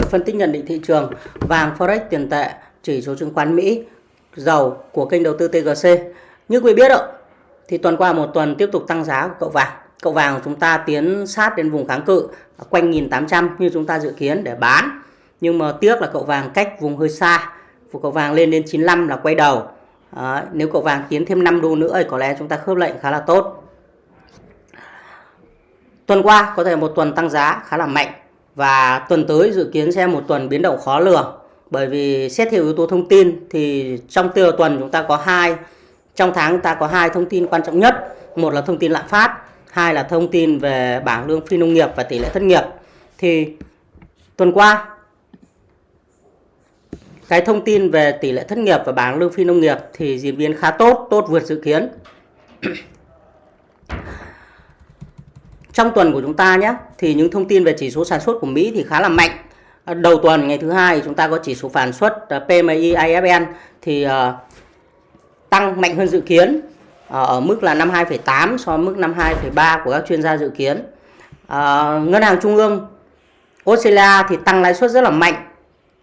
phân tích nhận định thị trường vàng forex tiền tệ chỉ số chứng khoán Mỹ dầu của kênh đầu tư TGC như quý biết ạ thì tuần qua một tuần tiếp tục tăng giá của cậu vàng. Cậu vàng của chúng ta tiến sát đến vùng kháng cự quanh 1800 như chúng ta dự kiến để bán. Nhưng mà tiếc là cậu vàng cách vùng hơi xa của cậu vàng lên đến 95 là quay đầu. À, nếu cậu vàng tiến thêm 5 đô nữa thì có lẽ chúng ta khớp lệnh khá là tốt. Tuần qua có thể một tuần tăng giá khá là mạnh và tuần tới dự kiến sẽ một tuần biến động khó lường. Bởi vì xét theo yếu tố thông tin thì trong tiêu tuần chúng ta có hai, trong tháng ta có hai thông tin quan trọng nhất. Một là thông tin lạm phát, hai là thông tin về bảng lương phi nông nghiệp và tỷ lệ thất nghiệp. Thì tuần qua, cái thông tin về tỷ lệ thất nghiệp và bảng lương phi nông nghiệp thì diễn biến khá tốt tốt vượt dự kiến trong tuần của chúng ta nhé thì những thông tin về chỉ số sản xuất của Mỹ thì khá là mạnh. À, đầu tuần ngày thứ hai chúng ta có chỉ số sản xuất à, PMI IFN thì à, tăng mạnh hơn dự kiến ở mức là 52,8 so với mức 52,3 của các chuyên gia dự kiến. Ngân hàng trung ương Australia thì tăng lãi suất rất là mạnh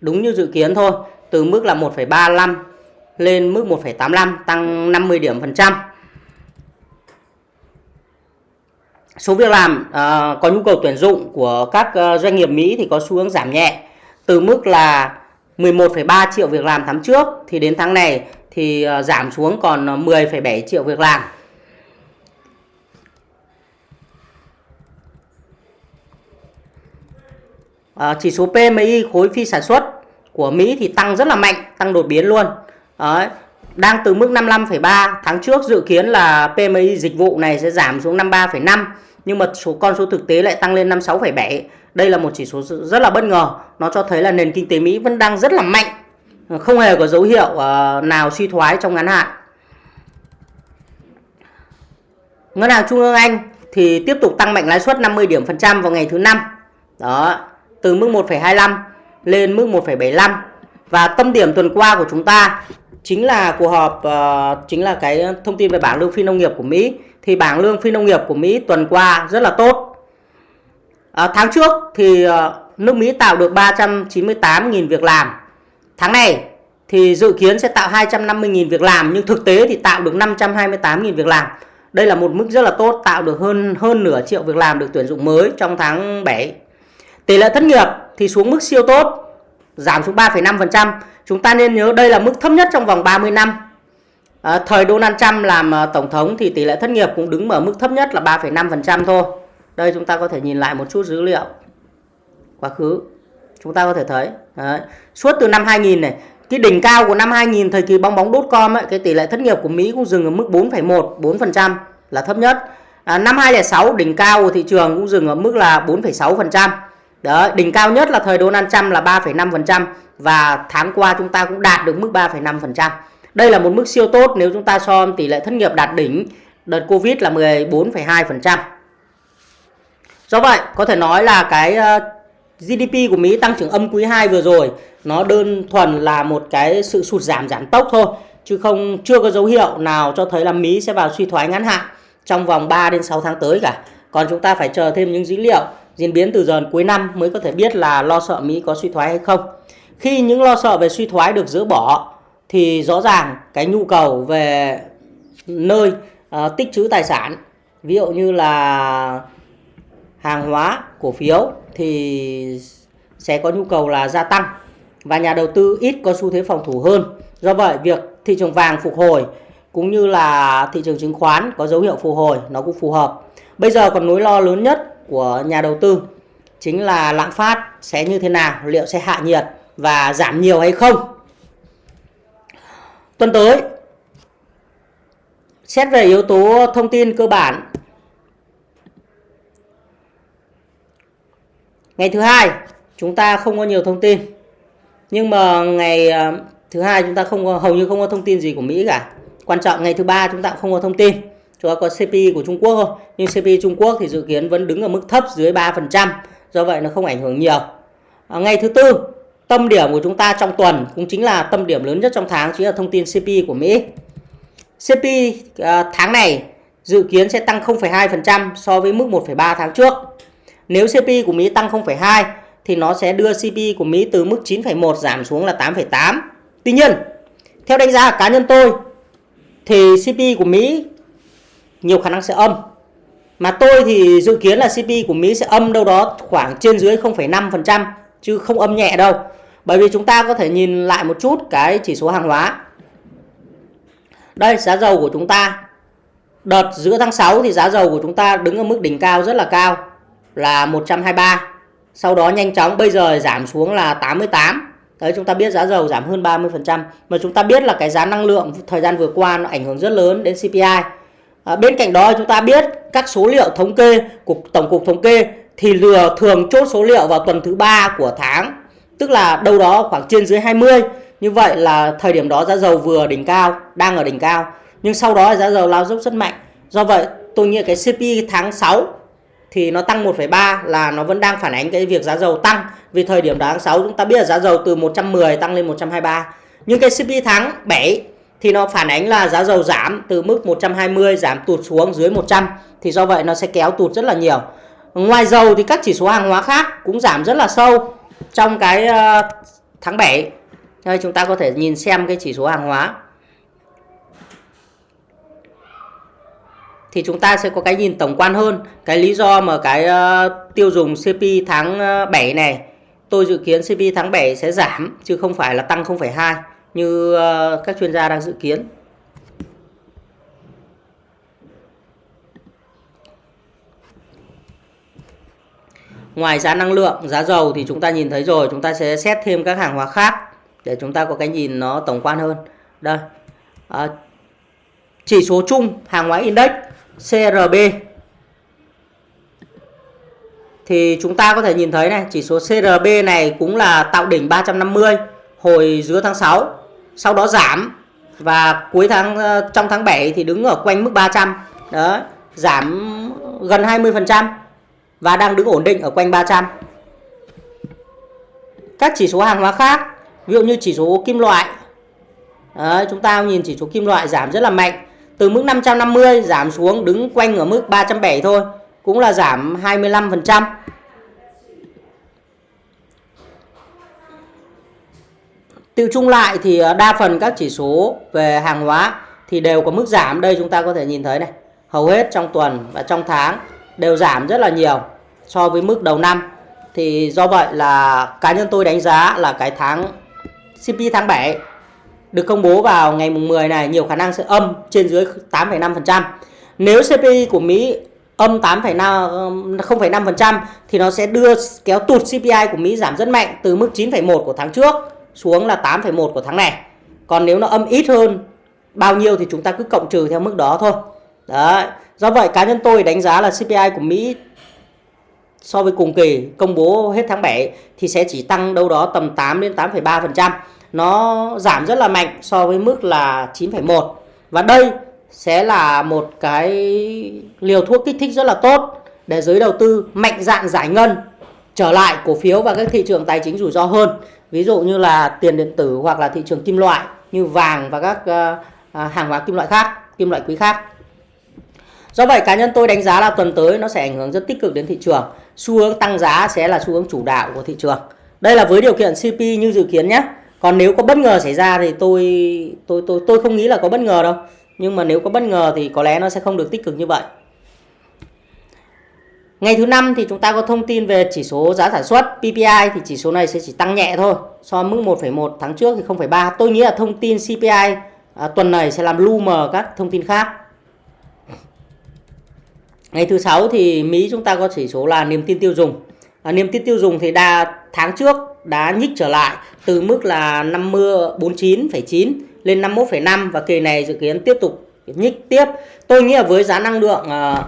đúng như dự kiến thôi từ mức là 1,35 lên mức 1,85 tăng 50 điểm phần trăm. Số việc làm uh, có nhu cầu tuyển dụng của các uh, doanh nghiệp Mỹ thì có xu hướng giảm nhẹ từ mức là 11,3 triệu việc làm tháng trước thì đến tháng này thì uh, giảm xuống còn 10,7 triệu việc làm. Uh, chỉ số PMI khối phi sản xuất của Mỹ thì tăng rất là mạnh, tăng đột biến luôn. Đấy, đang từ mức 55,3 tháng trước dự kiến là PMI dịch vụ này sẽ giảm xuống 53,5 nhưng mà số con số thực tế lại tăng lên 56,7. Đây là một chỉ số rất là bất ngờ. Nó cho thấy là nền kinh tế Mỹ vẫn đang rất là mạnh. Không hề có dấu hiệu ờ, nào suy thoái trong ngắn hạn. Ngân hàng Trung ương Anh thì tiếp tục tăng mạnh lãi suất 50 điểm phần trăm vào ngày thứ năm. Đó, từ mức 1,25 lên mức 1,75. Và tâm điểm tuần qua của chúng ta chính là cuộc họp uh, chính là cái thông tin về bảng lương phi nông nghiệp của Mỹ thì bảng lương phi nông nghiệp của Mỹ tuần qua rất là tốt. À, tháng trước thì uh, nước Mỹ tạo được 398.000 việc làm. Tháng này thì dự kiến sẽ tạo 250.000 việc làm nhưng thực tế thì tạo được 528.000 việc làm. Đây là một mức rất là tốt, tạo được hơn hơn nửa triệu việc làm được tuyển dụng mới trong tháng 7. Tỷ lệ thất nghiệp thì xuống mức siêu tốt, giảm xuống 3,5%. Chúng ta nên nhớ đây là mức thấp nhất trong vòng 30 năm. À, thời Donald Trump làm ờ, tổng thống thì tỷ lệ thất nghiệp cũng đứng ở mức thấp nhất là 3,5% thôi. Đây chúng ta có thể nhìn lại một chút dữ liệu quá khứ. Chúng ta có thể thấy Đấy. suốt từ năm 2000 này, cái đỉnh cao của năm 2000 thời kỳ bong bóng đốt com ấy, cái tỷ lệ thất nghiệp của Mỹ cũng dừng ở mức 4,1, 4% là thấp nhất. À, năm 2006 đỉnh cao của thị trường cũng dừng ở mức là 4,6%. Đấy, đỉnh cao nhất là thời Donald Trump là 3,5% và tháng qua chúng ta cũng đạt được mức 3,5%. Đây là một mức siêu tốt nếu chúng ta so tỷ lệ thất nghiệp đạt đỉnh đợt Covid là 14,2%. Do vậy, có thể nói là cái ờ, GDP của Mỹ tăng trưởng âm quý 2 vừa rồi nó đơn thuần là một cái sự sụt giảm giảm tốc thôi chứ không chưa có dấu hiệu nào cho thấy là Mỹ sẽ vào suy thoái ngắn hạn trong vòng 3 đến 6 tháng tới cả. Còn chúng ta phải chờ thêm những dữ liệu diễn biến từ giờ cuối năm mới có thể biết là lo sợ Mỹ có suy thoái hay không. Khi những lo sợ về suy thoái được dỡ bỏ thì rõ ràng cái nhu cầu về nơi uh, tích trữ tài sản ví dụ như là hàng hóa cổ phiếu thì sẽ có nhu cầu là gia tăng và nhà đầu tư ít có xu thế phòng thủ hơn do vậy việc thị trường vàng phục hồi cũng như là thị trường chứng khoán có dấu hiệu phục hồi nó cũng phù hợp bây giờ còn nỗi lo lớn nhất của nhà đầu tư chính là lạm phát sẽ như thế nào liệu sẽ hạ nhiệt và giảm nhiều hay không Tuần tới, xét về yếu tố thông tin cơ bản. Ngày thứ hai, chúng ta không có nhiều thông tin. Nhưng mà ngày ờ, thứ hai chúng ta không có, hầu như không có thông tin gì của Mỹ cả. Quan trọng ngày thứ ba chúng ta cũng không có thông tin. Chúng ta có CPI của Trung Quốc thôi. Nhưng CPI Trung Quốc thì dự kiến vẫn đứng ở mức thấp dưới 3%. Do vậy nó không ảnh hưởng nhiều. À, ngày thứ tư Tâm điểm của chúng ta trong tuần cũng chính là tâm điểm lớn nhất trong tháng chính là thông tin CPI của Mỹ. CPI à, tháng này dự kiến sẽ tăng 0,2% so với mức 1,3 tháng trước. Nếu CPI của Mỹ tăng 0,2 thì nó sẽ đưa CPI của Mỹ từ mức 9,1 giảm xuống là 8,8. Tuy nhiên, theo đánh giá cá nhân tôi thì CPI của Mỹ nhiều khả năng sẽ âm. Mà tôi thì dự kiến là CPI của Mỹ sẽ âm đâu đó khoảng trên dưới 0,5% chứ không âm nhẹ đâu. Bởi vì chúng ta có thể nhìn lại một chút cái chỉ số hàng hóa. Đây giá dầu của chúng ta Đợt giữa tháng 6 thì giá dầu của chúng ta đứng ở mức đỉnh cao rất là cao là 123. Sau đó nhanh chóng bây giờ giảm xuống là 88. Đấy chúng ta biết giá dầu giảm hơn 30%. Mà chúng ta biết là cái giá năng lượng thời gian vừa qua nó ảnh hưởng rất lớn đến CPI. À, bên cạnh đó chúng ta biết các số liệu thống kê của Tổng cục Thống kê thì lừa thường chốt số liệu vào tuần thứ ba của tháng. Tức là đâu đó khoảng trên dưới 20. Như vậy là thời điểm đó giá dầu vừa đỉnh cao, đang ở đỉnh cao nhưng sau đó giá dầu lao dốc rất mạnh do vậy tôi nghĩ cái CPI tháng 6 thì nó tăng 1,3 là nó vẫn đang phản ánh cái việc giá dầu tăng vì thời điểm tháng 6 chúng ta biết là giá dầu từ 110 tăng lên 123 nhưng cái CPI tháng 7 thì nó phản ánh là giá dầu giảm từ mức 120 giảm tụt xuống dưới 100 thì do vậy nó sẽ kéo tụt rất là nhiều. Ngoài dầu thì các chỉ số hàng hóa khác cũng giảm rất là sâu trong cái ờ, tháng 7 đây chúng ta có thể nhìn xem cái chỉ số hàng hóa. Thì chúng ta sẽ có cái nhìn tổng quan hơn. Cái lý do mà cái ờ, tiêu dùng CPI tháng ờ, 7 này tôi dự kiến CPI tháng 7 sẽ giảm chứ không phải là tăng 0,2 như ờ, các chuyên gia đang dự kiến. Ngoài giá năng lượng, giá dầu thì chúng ta nhìn thấy rồi, chúng ta sẽ xét thêm các hàng hóa khác để chúng ta có cái nhìn nó tổng quan hơn. Đây. À, chỉ số chung hàng hóa index CRB thì chúng ta có thể nhìn thấy này chỉ số CRB này cũng là tạo đỉnh 350 hồi giữa tháng 6 sau đó giảm. Và cuối tháng ờ, trong tháng 7 thì đứng ở quanh mức 300 đó giảm gần 20% và đang đứng ổn định ở quanh 300 các chỉ số hàng hóa khác ví dụ như chỉ số kim loại. Đấy, chúng ta nhìn chỉ số kim loại giảm rất là mạnh. Từ mức 550 giảm xuống đứng quanh ở mức 370 thôi cũng là giảm 25%. Tiêu chung lại thì ờ, đa phần các chỉ số về hàng hóa thì đều có mức giảm. Đây chúng ta có thể nhìn thấy này. Hầu hết trong tuần và trong tháng đều giảm rất là nhiều so với mức đầu năm. Thì do vậy là cá nhân tôi đánh giá là cái tháng CP tháng 7 được công bố vào ngày mùng 10 này nhiều khả năng sẽ âm trên dưới 8,5%. Nếu CPI của Mỹ âm 8,5 0,5% thì nó sẽ đưa kéo tụt CPI của Mỹ giảm rất mạnh từ mức 9,1 của tháng trước xuống là 8,1 của tháng này. Còn nếu nó âm ít hơn bao nhiêu thì chúng ta cứ cộng trừ theo mức đó thôi. Đấy. Do vậy cá nhân tôi đánh giá là CPI của Mỹ so với cùng kỳ công bố hết tháng 7 thì sẽ chỉ tăng đâu đó tầm 8 đến 8,3% nó giảm rất là mạnh so với mức là 9,1 và đây sẽ là một cái liều thuốc kích thích rất là tốt để giới đầu tư mạnh dạn giải ngân trở lại cổ phiếu và các thị trường tài chính rủi ro hơn ví dụ như là tiền điện tử hoặc là thị trường kim loại như vàng và các ờ, à, hàng hóa kim loại khác, kim loại quý khác. Do vậy, cá nhân tôi đánh giá là tuần tới nó sẽ ảnh hưởng rất tích cực đến thị trường. Xu hướng tăng giá sẽ là xu hướng chủ đạo của thị trường. Đây là với điều kiện CP như dự kiến nhé. Còn nếu có bất ngờ xảy ra thì tôi tôi tôi tôi không nghĩ là có bất ngờ đâu. Nhưng mà nếu có bất ngờ thì có lẽ nó sẽ không được tích cực như vậy. Ngày thứ năm thì chúng ta có thông tin về chỉ số giá sản xuất PPI thì chỉ số này sẽ chỉ tăng nhẹ thôi. So mức 1,1 tháng trước thì 0,3. Tôi nghĩ là thông tin CPI à, tuần này sẽ làm lu mờ các thông tin khác. Ngày thứ sáu thì Mỹ chúng ta có chỉ số là niềm tin tiêu dùng. À, niềm tin tiêu dùng thì đa tháng trước đã nhích trở lại từ mức là 50 49,9 lên 51,5 và kỳ này dự kiến tiếp tục nhích tiếp. Tôi nghĩ là với giá năng lượng à,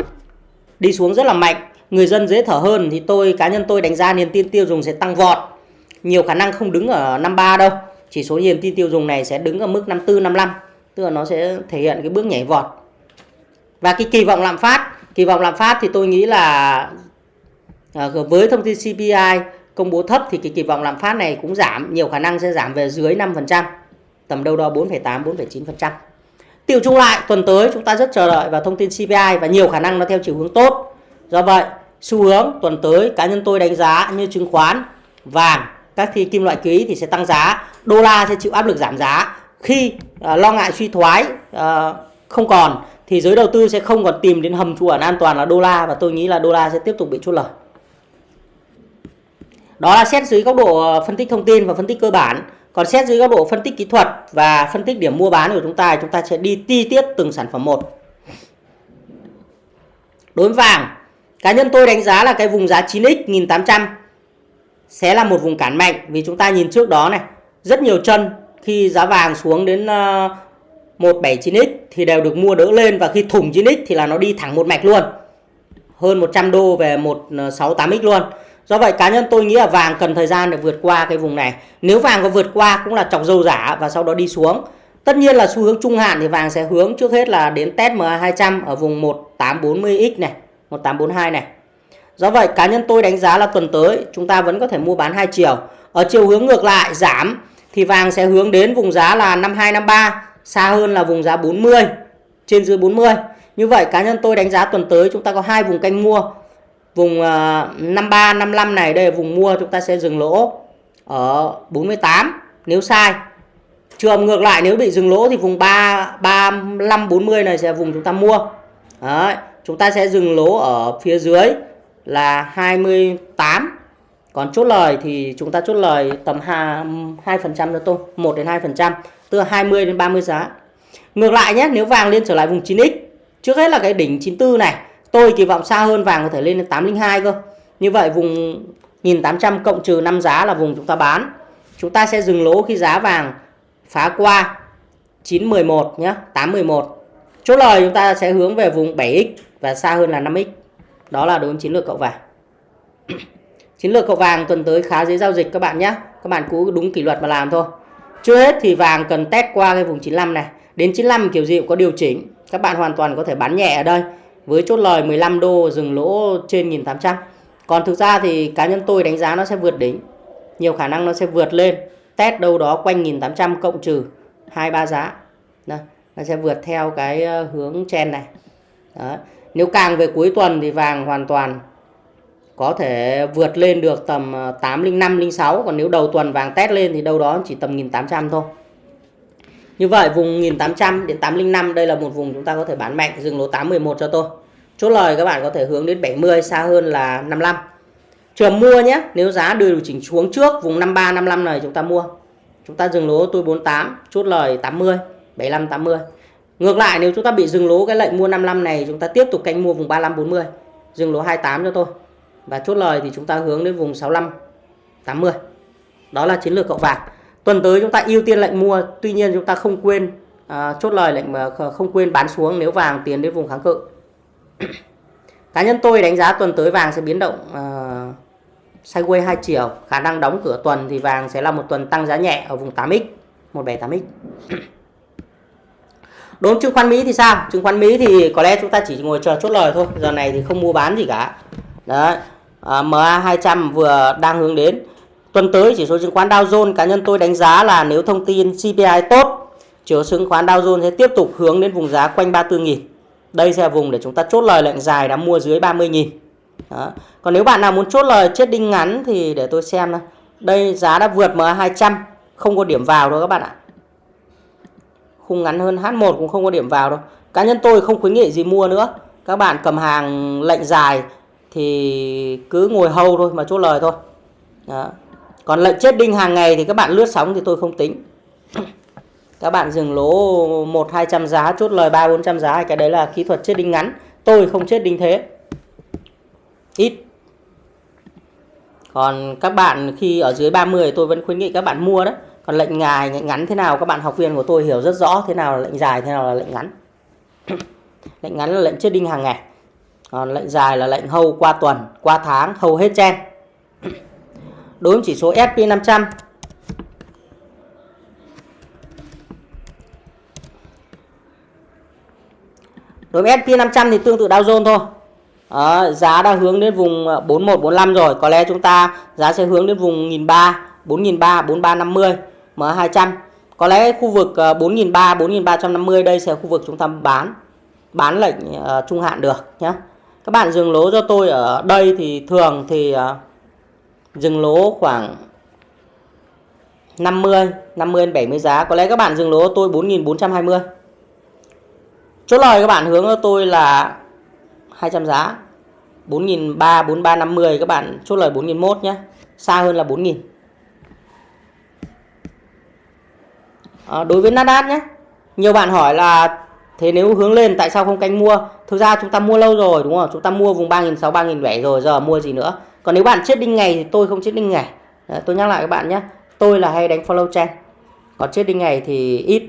đi xuống rất là mạnh, người dân dễ thở hơn thì tôi cá nhân tôi đánh giá niềm tin tiêu dùng sẽ tăng vọt. Nhiều khả năng không đứng ở 53 đâu. Chỉ số niềm tin tiêu dùng này sẽ đứng ở mức 54 55, tức là nó sẽ thể hiện cái bước nhảy vọt. Và cái kỳ vọng lạm phát, kỳ vọng lạm phát thì tôi nghĩ là à, với thông tin CPI công bố thấp thì cái kỳ vọng lạm phát này cũng giảm, nhiều khả năng sẽ giảm về dưới 5%, tầm đâu đó 4,8 4,9%. Tiêu chung lại tuần tới chúng ta rất chờ đợi vào thông tin CPI và nhiều khả năng nó theo chiều hướng tốt. Do vậy, xu hướng tuần tới cá nhân tôi đánh giá như chứng khoán vàng các thì kim loại quý thì sẽ tăng giá đô la sẽ chịu áp lực giảm giá. Khi uh, lo ngại suy thoái uh, không còn thì giới đầu tư sẽ không còn tìm đến hầm trú ẩn an toàn là đô la và tôi nghĩ là đô la sẽ tiếp tục bị chốt lời. Đó là xét dưới góc độ à, phân tích thông tin và phân tích cơ bản. Còn xét dưới góc độ phân tích kỹ thuật và phân tích điểm mua bán của chúng ta chúng ta sẽ đi ti tiết từng sản phẩm một. Đối với vàng cá nhân tôi đánh giá là cái vùng giá 9x 1800 sẽ là một vùng cản mạnh vì chúng ta nhìn trước đó này. Rất nhiều chân khi giá vàng xuống đến ờ, 179x thì đều được mua đỡ lên và khi thủng 9x thì là nó đi thẳng một mạch luôn. Hơn 100 đô về 168x ờ, luôn. Do vậy cá nhân tôi nghĩ là vàng cần thời gian để vượt qua cái vùng này. Nếu vàng có vượt qua cũng là chọc dầu giả và sau đó đi xuống. Tất nhiên là xu hướng trung hạn thì vàng sẽ hướng trước hết là đến test MA200 ở vùng 1840x này. 1842 này. Do vậy cá nhân tôi đánh giá là tuần tới chúng ta vẫn có thể mua bán hai chiều. Ở chiều hướng ngược lại giảm thì vàng sẽ hướng đến vùng giá là 5253 xa hơn là vùng giá 40 trên dưới 40 như vậy cá nhân tôi đánh giá tuần tới chúng ta có hai vùng canh mua. Vùng uh, 53 55 này đây là vùng mua chúng ta sẽ dừng lỗ ở 48 nếu sai. Trường ngược lại nếu bị dừng lỗ thì vùng 3 35 40 này sẽ là vùng chúng ta mua. Đấy, chúng ta sẽ dừng lỗ ở phía dưới là 28 còn chốt lời thì chúng ta chốt lời tầm 2 phần trăm cho tôi 1 đến 2 phần trăm, tức là 20 đến 30 giá. Ngược lại nhé, nếu vàng lên trở lại vùng 9x trước hết là cái đỉnh 94 này, tôi kỳ vọng xa hơn vàng có thể lên đến 802 cơ. Như vậy vùng 1800 cộng trừ 5 giá là vùng chúng ta bán. Chúng ta sẽ dừng lỗ khi giá vàng phá qua 911 nhé 811 chốt lời chúng ta sẽ hướng về vùng 7x và xa hơn là 5x đó là đối với chiến lược cậu vàng. Chiến lược cậu vàng tuần tới khá dễ giao dịch các bạn nhé các bạn cứ đúng kỷ luật mà làm thôi. Chưa hết thì vàng cần test qua cái vùng 95 này. Đến 95 kiểu gì cũng có điều chỉnh. Các bạn hoàn toàn có thể bán nhẹ ở đây. Với chốt lời 15 đô dừng lỗ trên 1800 còn thực ra thì cá nhân tôi đánh giá nó sẽ vượt đỉnh. Nhiều khả năng nó sẽ vượt lên. Test đâu đó quanh 1800 cộng trừ hai ba giá. Đây, nó sẽ vượt theo cái ờ, hướng chen này. Đó nếu càng về cuối tuần thì vàng hoàn toàn có thể vượt lên được tầm ờ, 805 06 còn nếu đầu tuần vàng test lên thì đâu đó chỉ tầm 1800 thôi. Như vậy vùng 1800 đến 805 đây là một vùng chúng ta có thể bán mạnh, dừng lỗ 811 cho tôi. Chốt lời các bạn có thể hướng đến 70 xa hơn là 55 trường mua nhé, nếu giá đưa điều chỉnh xuống trước vùng 53 55 này chúng ta mua. Chúng ta dừng lỗ tôi 48 chốt lời 80 75 80 ngược lại nếu chúng ta bị dừng lỗ cái lệnh mua 55 này chúng ta tiếp tục canh mua vùng 35 40 dừng lỗ 28 cho tôi và chốt lời thì chúng ta hướng đến vùng 65 80 đó là chiến lược cậu vàng. Tuần tới chúng ta ưu tiên lệnh mua tuy nhiên chúng ta không quên à, chốt lời lệnh mà không quên bán xuống nếu vàng tiến đến vùng kháng cự. Cá nhân tôi đánh giá tuần tới vàng sẽ biến động uh, sideways hai chiều. Khả năng đóng cửa tuần thì vàng sẽ là một tuần tăng giá nhẹ ở vùng 8x 178x đối với chứng khoán Mỹ thì sao? Chứng khoán Mỹ thì có lẽ chúng ta chỉ ngồi chờ chốt lời thôi. Giờ này thì không mua bán gì cả. Đấy. À, MA 200 vừa đang hướng đến. Tuần tới chỉ số chứng khoán Dow Jones cá nhân tôi đánh giá là nếu thông tin CPI tốt chỉ số chứng khoán Dow Jones sẽ tiếp tục hướng đến vùng giá quanh 34.000 đây sẽ là vùng để chúng ta chốt lời lệnh dài đã mua dưới 30.000 đó. Còn nếu bạn nào muốn chốt lời chết đinh ngắn thì để tôi xem. Đây giá đã vượt MA200 không có điểm vào đâu các bạn ạ. Khung ngắn hơn H1 cũng không có điểm vào đâu. Cá nhân tôi không khuyến nghị gì mua nữa. Các bạn cầm hàng lệnh dài thì cứ ngồi hâu thôi mà chốt lời thôi. Đó. Còn lệnh chết đinh hàng ngày thì các bạn lướt sóng thì tôi không tính. các bạn dừng lỗ 1 200 giá, chốt lời 3 400 giá, cái đấy là kỹ thuật chết đinh ngắn. Tôi không chết đinh thế ít còn các bạn khi ở dưới 30 tôi vẫn khuyến nghị các bạn mua đấy còn lệnh ngài lệnh ngắn thế nào? Các bạn học viên của tôi hiểu rất rõ thế nào là lệnh dài thế nào là lệnh ngắn. Lệnh ngắn là lệnh chết đinh hàng ngày. Còn lệnh dài là lệnh hầu qua tuần qua tháng hầu hết chen. Đối với chỉ số SP500 đối với SP500 thì tương tự Dow Jones thôi. À, giá đang hướng đến vùng ờ, 4145 rồi. Có lẽ chúng ta giá sẽ hướng đến vùng 1003 4300 4350 M200 có lẽ khu vực 4003 ờ, 4350 đây sẽ là khu vực chúng ta bán bán lệnh uh, trung hạn được nhé các bạn dừng lỗ cho tôi ở đây thì thường thì uh, dừng lỗ khoảng 50 50 70 giá. Có lẽ các bạn dừng lỗ tôi 4.420 chốt lời các bạn hướng cho tôi là 200 giá. 4.300 4350 các bạn chốt lời 4.001 nhé xa hơn là 4.000 à, đối với Nasdaq nhé. Nhiều bạn hỏi là thế nếu hướng lên tại sao không canh mua? Thực ra chúng ta mua lâu rồi đúng không? Chúng ta mua vùng 3.600 3.700 rồi giờ mua gì nữa? Còn nếu bạn chết đinh ngày thì tôi không chết đinh ngày. Đấy, tôi nhắc lại các bạn nhé. Tôi là hay đánh follow trend. Còn chết đinh ngày thì ít.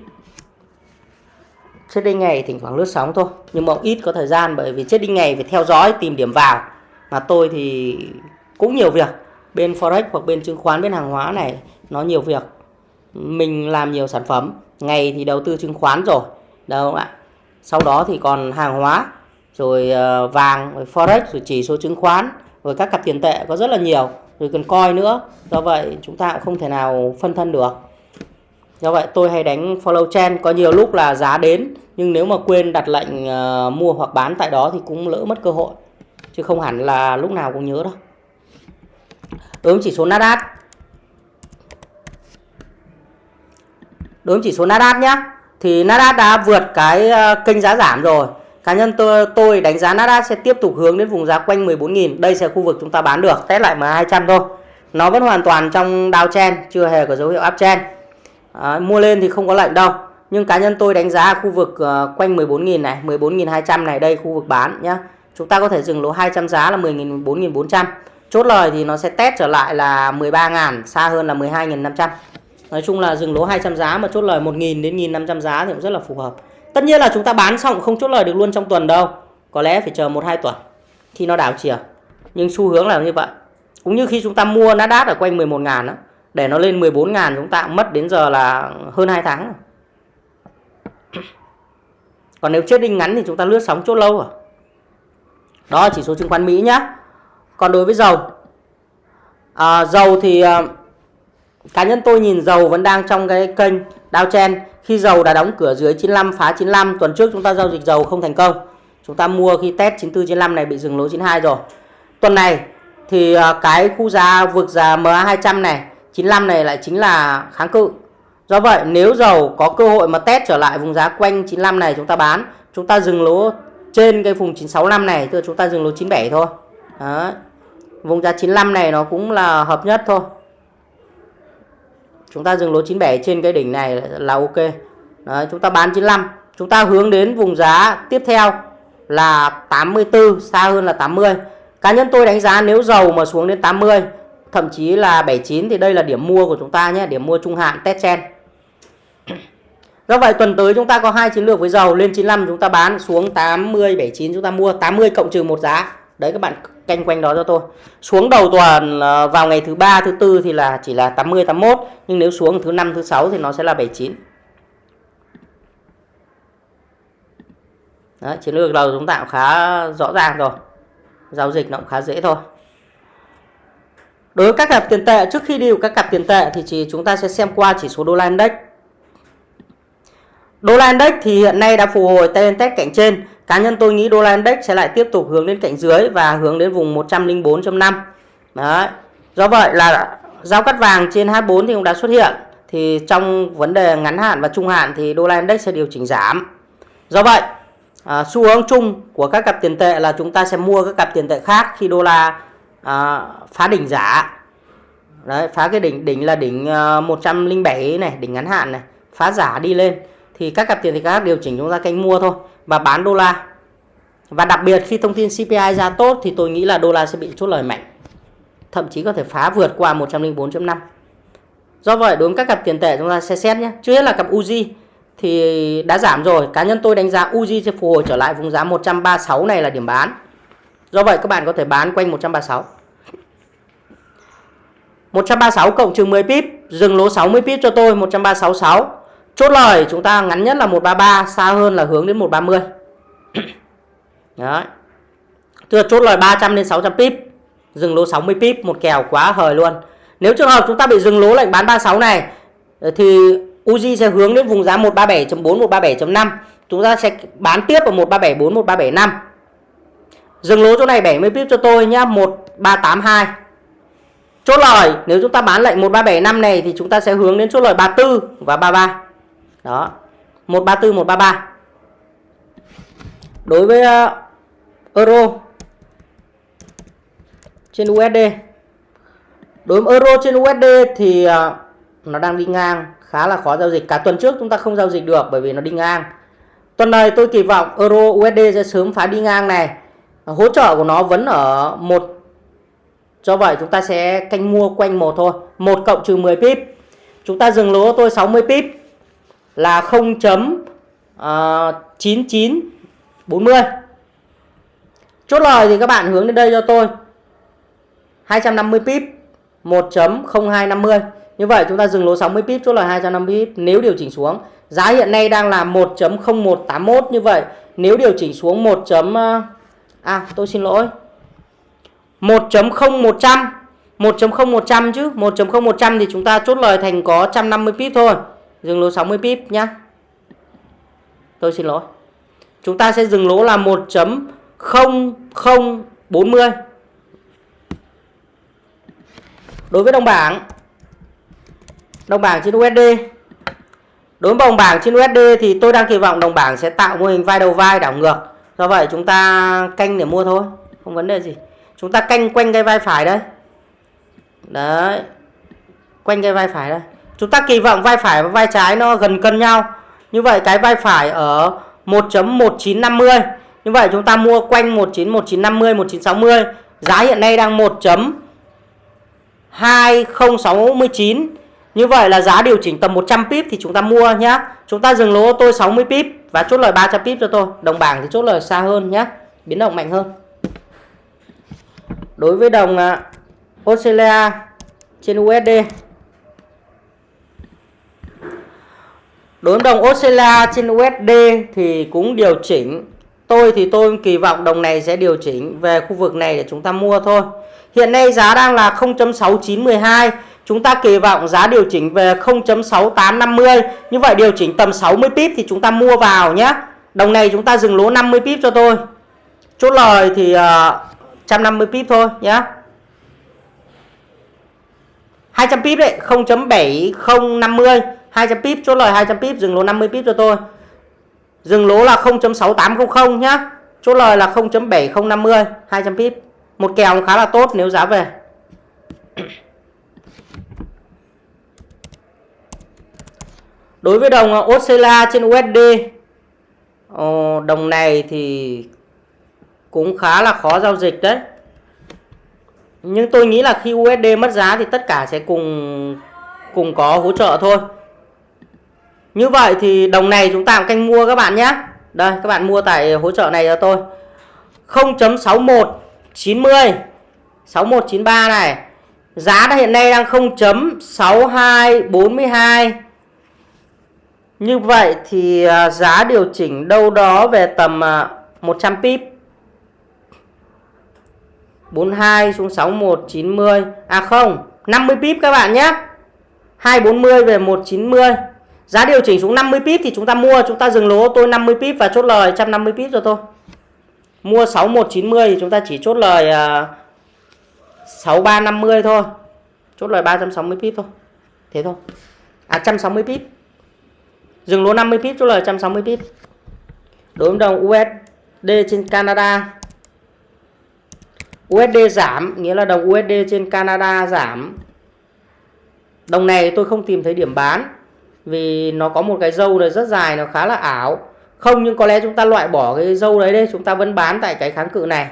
Chết đinh ngày thỉnh thoảng lướt sóng thôi. Nhưng mà ít có thời gian bởi vì chết đinh ngày phải theo dõi tìm điểm vào. Mà tôi thì cũng nhiều việc. Bên forex hoặc bên chứng khoán bên hàng hóa này nó nhiều việc mình làm nhiều sản phẩm, ngày thì đầu tư chứng khoán rồi đâu ạ? Sau đó thì còn hàng hóa, rồi ờ, vàng, rồi forex, rồi chỉ số chứng khoán, rồi các cặp tiền tệ có rất là nhiều, rồi cần coi nữa. Do vậy chúng ta cũng không thể nào phân thân được. Do vậy tôi hay đánh follow trend, có nhiều lúc là giá đến, nhưng nếu mà quên đặt lệnh ờ, mua hoặc bán tại đó thì cũng lỡ mất cơ hội, chứ không hẳn là lúc nào cũng nhớ đâu. Đối chỉ số Nasdaq đối với chỉ số Nasdaq nhé thì Nasdaq đã vượt cái ờ, kênh giá giảm rồi. Cá nhân tôi tôi đánh giá Nasdaq sẽ tiếp tục hướng đến vùng giá quanh 14.000 đây sẽ khu vực chúng ta bán được test lại MA200 thôi. Nó vẫn hoàn toàn trong downtrend chưa hề có dấu hiệu uptrend à, ờ, mua lên thì không có lệnh đâu nhưng cá nhân tôi đánh giá khu vực uh, quanh 14.000 này 14.200 này đây khu vực bán nhá. Chúng ta có thể dừng lỗ 200 giá là 10.000 14.400 chốt lời thì nó sẽ test trở lại là 13.000 xa hơn là 12.500 Nói chung là dừng lỗ 200 giá mà chốt lời 1.000 đến 1.500 giá thì cũng rất là phù hợp. Tất nhiên là chúng ta bán xong không chốt lời được luôn trong tuần đâu. Có lẽ phải chờ 1-2 tuần khi nó đảo chiều. Nhưng xu hướng là như vậy. Cũng như khi chúng ta mua Nasdaq ở quanh 11 ngàn đó Để nó lên 14 ngàn chúng ta mất đến giờ là hơn 2 tháng rồi. Còn nếu chết đinh ngắn thì chúng ta lướt sóng chốt lâu rồi. Đó chỉ số chứng khoán Mỹ nhá. Còn đối với dầu. À, Dầu thì à, cá nhân tôi nhìn dầu vẫn đang trong cái kênh Dow chen khi dầu đã đóng cửa dưới 95 phá 95 tuần trước chúng ta giao dịch dầu không thành công. Chúng ta mua khi test 94 95 này bị dừng lỗ 92 rồi. Tuần này thì à, cái khu giá vực giá MA200 này 95 này lại chính là kháng cự. Do vậy, nếu dầu có cơ hội mà test trở lại vùng giá quanh 95 này chúng ta bán, chúng ta dừng lỗ trên cái vùng 965 này, tức là chúng ta dừng lỗ 97 thôi. Đấy. vùng giá 95 này nó cũng là hợp nhất thôi chúng ta dừng lỗ 97 trên cái đỉnh này là ok. Đấy, chúng ta bán 95 chúng ta hướng đến vùng giá tiếp theo là 84 xa hơn là 80 cá nhân tôi đánh giá nếu dầu mà xuống đến 80 thậm chí là 79 thì đây là điểm mua của chúng ta nhé điểm mua trung hạn test chen do vậy tuần tới chúng ta có hai chiến lược với dầu. Lên 95 chúng ta bán xuống 80 79 chúng ta mua. 80 cộng trừ một giá đấy các bạn canh quanh đó cho tôi. Xuống đầu tuần ờ, vào ngày thứ ba thứ tư thì là chỉ là 80 81 nhưng nếu xuống thứ năm thứ sáu thì nó sẽ là 79 Đấy, chiến lược đầu chúng ta cũng khá rõ ràng rồi. Giao dịch nó cũng khá dễ thôi. Đối với các cặp tiền tệ trước khi đi vào các cặp tiền tệ thì chỉ chúng ta sẽ xem qua chỉ số đô la index. Đô la index thì hiện nay đã phục hồi tên test cạnh trên. Cá nhân tôi nghĩ đô la index sẽ lại tiếp tục hướng đến cạnh dưới và hướng đến vùng 104.5. Đấy. Do vậy là giao cắt vàng trên 24 thì cũng đã xuất hiện. Thì trong vấn đề ngắn hạn và trung hạn thì đô la index sẽ điều chỉnh giảm. Do vậy, à, xu hướng chung của các cặp tiền tệ là chúng ta sẽ mua các cặp tiền tệ khác khi đô la à, phá đỉnh giả. Đấy, phá cái đỉnh đỉnh là đỉnh à, 107 này, đỉnh ngắn hạn này, phá giả đi lên thì các cặp tiền tệ khác điều chỉnh chúng ta canh mua thôi và bán đô la. Và đặc biệt khi thông tin CPI ra tốt thì tôi nghĩ là đô la sẽ bị chốt lời mạnh. Thậm chí có thể phá vượt qua 104.5. Do vậy đối với các cặp tiền tệ chúng ta sẽ xét nhé. Trước hết là cặp Uzi thì đã giảm rồi. Cá nhân tôi đánh giá Uzi sẽ phục hồi trở lại vùng giá 136 này là điểm bán. Do vậy các bạn có thể bán quanh 136. 136 cộng trừ 10 pip, dừng lỗ 60 pip cho tôi 136.6. Chốt lời chúng ta ngắn nhất là 133, xa hơn là hướng đến 130. Đấy. Tức là chốt lời 300 đến 600 pip. Dừng lỗ 60 pip, một kèo quá hời luôn. Nếu trường hợp chúng ta bị dừng lỗ lệnh bán 36 này ờ, thì Uzi sẽ hướng đến vùng giá 137.4, 137.5. Chúng ta sẽ bán tiếp ở 1374, 1375. Dừng lỗ chỗ này 70 pip cho tôi nhá, 1382. Chốt lời nếu chúng ta bán lệnh 1375 này thì chúng ta sẽ hướng đến chốt lời 34 và 33. Đó. 134 133. Đối với uh, euro trên USD. Đối với euro trên USD thì uh, nó đang đi ngang, khá là khó giao dịch. Cả tuần trước chúng ta không giao dịch được bởi vì nó đi ngang. Tuần này tôi kỳ vọng euro USD sẽ sớm phá đi ngang này. Hỗ trợ của nó vẫn ở một Do vậy chúng ta sẽ canh mua quanh một thôi. một cộng trừ 10 pip. Chúng ta dừng lỗ tôi 60 pip là 0.9940. Ờ, chốt lời thì các bạn hướng đến đây cho tôi. 250 pip 1.0250. Như vậy chúng ta dừng lỗ 60 pip, chốt lời 250 pip nếu điều chỉnh xuống. Giá hiện nay đang là 1.0181 như vậy. Nếu điều chỉnh xuống 1. Ờ, à tôi xin lỗi 1.0100 1.0100 chứ 1.0100 thì chúng ta chốt lời thành có 150 pip thôi dừng lỗ 60 pip nhá. Tôi xin lỗi. Chúng ta sẽ dừng lỗ là 1.0040 đối với đồng bảng đồng bảng trên USD đối với đồng bảng trên USD thì tôi đang kỳ vọng đồng bảng sẽ tạo mô hình vai đầu vai đảo ngược. Do vậy chúng ta canh để mua thôi, không vấn đề gì. Chúng ta canh quanh cái vai phải đây. Đấy, quanh cái vai phải đây chúng ta kỳ vọng vai phải và vai trái nó gần cân nhau. Như vậy cái vai phải ở 1.1950 như vậy chúng ta mua quanh 19 1950 1960 giá hiện nay đang 1.2069 như vậy là giá điều chỉnh tầm 100 pip thì chúng ta mua nhé chúng ta dừng lỗ tôi 60 pip và chốt lời 300 pip cho tôi. Đồng bảng thì chốt lời xa hơn nhé biến động mạnh hơn. Đối với đồng à, Australia trên USD đối với đồng Australia trên USD thì cũng điều chỉnh. Tôi thì tôi kỳ vọng đồng này sẽ điều chỉnh về khu vực này để chúng ta mua thôi. Hiện nay giá đang là 0.6912 chúng ta kỳ vọng giá điều chỉnh về 0.6850 như vậy điều chỉnh tầm 60 pip thì chúng ta mua vào nhé. Đồng này chúng ta dừng lỗ 50 pip cho tôi. Chốt lời thì ờ, uh, 150 pip thôi nhé. 200 pip đấy 0.7050 200 pip, chốt lời 200 pip, dừng lỗ 50 pip cho tôi. Dừng lỗ là 0.6800 nhá. Chốt lời là 0.7050 200 pip. Một kèo khá là tốt nếu giá về. Đối với đồng Australia trên USD đồng này thì cũng khá là khó giao dịch đấy. Nhưng tôi nghĩ là khi USD mất giá thì tất cả sẽ cùng cùng có hỗ trợ thôi như vậy thì đồng này chúng ta canh mua các bạn nhé. Đây, các bạn mua tại hỗ trợ này cho tôi. 0.6190 6193 này. Giá đã hiện nay đang 0.6242 như vậy thì à, giá điều chỉnh đâu đó về tầm à, 100 pip. 42 xuống 61 90 à không 50 pip các bạn nhé. 240 về 190 giá điều chỉnh xuống 50 pip thì chúng ta mua chúng ta dừng lỗ tôi 50 pip và chốt lời 150 pip cho tôi mua 6190 thì chúng ta chỉ chốt lời à, uh, 6350 thôi. Chốt lời 360 pip thôi. Thế thôi. À 160 pip. Dừng lỗ 50 pip chốt lời 160 pip. Đối với đồng USD trên Canada. USD giảm nghĩa là đồng USD trên Canada giảm. Đồng này tôi không tìm thấy điểm bán vì nó có một cái dâu này rất dài, nó khá là ảo. Không, nhưng có lẽ chúng ta loại bỏ cái dâu đấy đây chúng ta vẫn bán tại cái kháng cự này.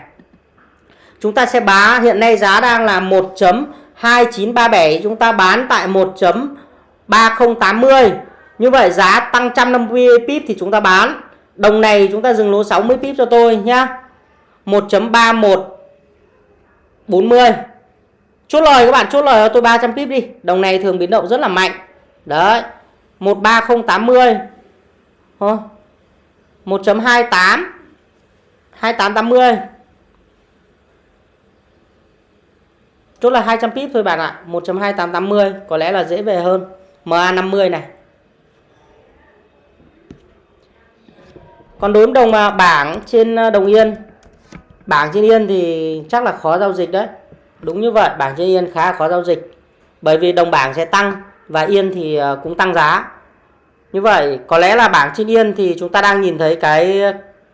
Chúng ta sẽ bá, hiện nay giá đang là 1.2937 chúng ta bán tại 1.3080 như vậy giá tăng 150 pip thì chúng ta bán. Đồng này chúng ta dừng lỗ 60 pip cho tôi nhá. 1.3140 chốt lời các bạn, chốt lời cho tôi 300 pip đi. Đồng này thường biến động rất là mạnh. Đấy. 13080 Thôi. 1.28 2880 Chốt là 200 pip thôi bạn ạ. 1.2880 có lẽ là dễ về hơn. MA50 này. Còn đối với đồng à, bảng trên à, đồng yên. Bảng trên yên thì chắc là khó giao dịch đấy. Đúng như vậy, bảng trên yên khá khó giao dịch. Bởi vì đồng bảng sẽ tăng và yên thì ờ, cũng tăng giá. Như vậy, có lẽ là bảng trên yên thì chúng ta đang nhìn thấy cái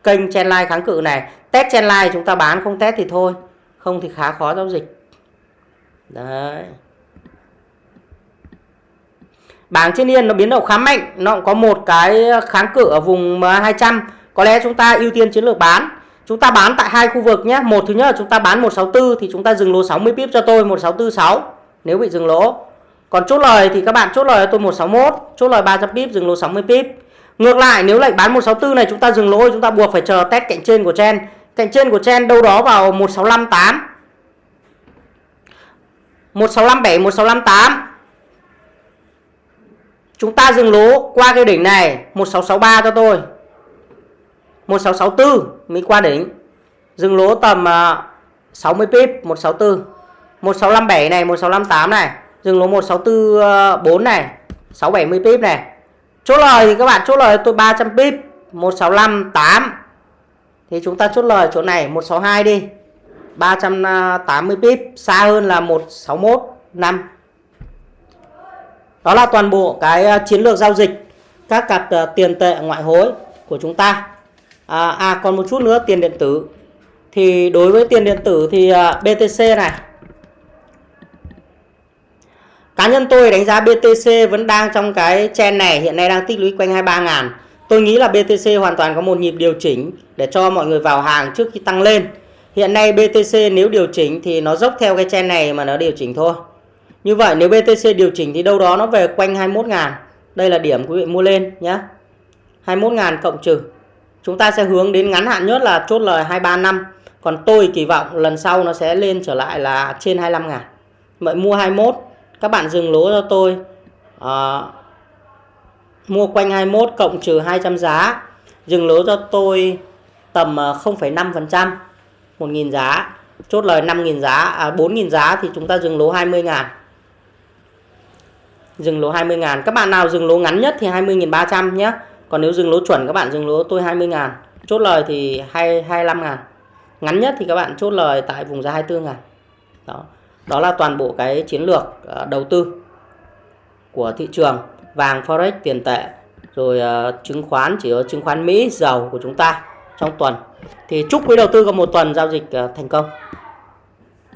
kênh trendline kháng cự này. Test trendline chúng ta bán không test thì thôi, không thì khá khó giao dịch. Đấy. Bảng trên yên nó biến động khá mạnh, nó cũng có một cái kháng cự ở vùng 200 có lẽ chúng ta ưu tiên chiến lược bán. Chúng ta bán tại hai khu vực nhé. Một thứ nhất là chúng ta bán 164 thì chúng ta dừng lỗ 60 pip cho tôi 1646 nếu bị dừng lỗ còn chốt lời thì các bạn chốt lời cho tôi 161 chốt lời 300 pip dừng lỗ 60 pip ngược lại nếu lệnh bán 164 này chúng ta dừng lỗ chúng ta buộc phải chờ test cạnh trên của chen cạnh trên của chen đâu đó vào 1658 1657 1658 chúng ta dừng lỗ qua cái đỉnh này 1663 cho tôi 1664 mới qua đỉnh dừng lỗ tầm 60 pip 164 1657 này 1658 này dừng lỗ 1644 ờ, này 670 pip này. Chốt lời thì các bạn chốt lời tôi 300 pip 1658 thì chúng ta chốt lời chỗ này 162 đi. 380 ờ, pip xa hơn là 161 5 đó là toàn bộ cái ờ, chiến lược giao dịch các cặp tiền tệ ngoại hối của chúng ta. À, à còn một chút nữa tiền điện tử. Thì đối với tiền điện tử thì BTC này cá nhân tôi đánh giá BTC vẫn đang trong cái chen này, hiện nay đang tích lũy quanh 23 ngàn. Tôi nghĩ là BTC hoàn toàn có một nhịp điều chỉnh để cho mọi người vào hàng trước khi tăng lên. Hiện nay BTC nếu điều chỉnh thì nó dốc theo cái chen này mà nó điều chỉnh thôi. Như vậy nếu BTC điều chỉnh thì đâu đó nó về quanh 21 ngàn. Đây là điểm quý vị mua lên nhé 21 ngàn cộng trừ. Chúng ta sẽ hướng đến ngắn hạn nhất là chốt lời 23 năm. Còn tôi kỳ vọng lần sau nó sẽ lên trở lại là trên 25 ngàn. Vậy mua 21 các bạn dừng lỗ cho tôi. À, mua quanh 21 cộng trừ 200 giá. Dừng lỗ cho tôi tầm ờ, 0,5% 1.000 giá. Chốt lời 5.000 giá à, 4.000 giá thì chúng ta dừng lỗ 20 ngàn. Dừng lỗ 20 ngàn. Các bạn nào dừng lỗ ngắn nhất thì 20.300 nhé. Còn nếu dừng lỗ chuẩn các bạn dừng lỗ tôi 20 ngàn. Chốt lời thì 2, 25 ngàn. Ngắn nhất thì các bạn chốt lời tại vùng giá 24 ngàn. Đó đó là toàn bộ cái chiến lược ờ, đầu tư của thị trường vàng forex tiền tệ, rồi ờ, chứng khoán, chỉ có chứng khoán Mỹ, dầu của chúng ta trong tuần. Thì chúc quý đầu tư có một tuần giao dịch ờ, thành công.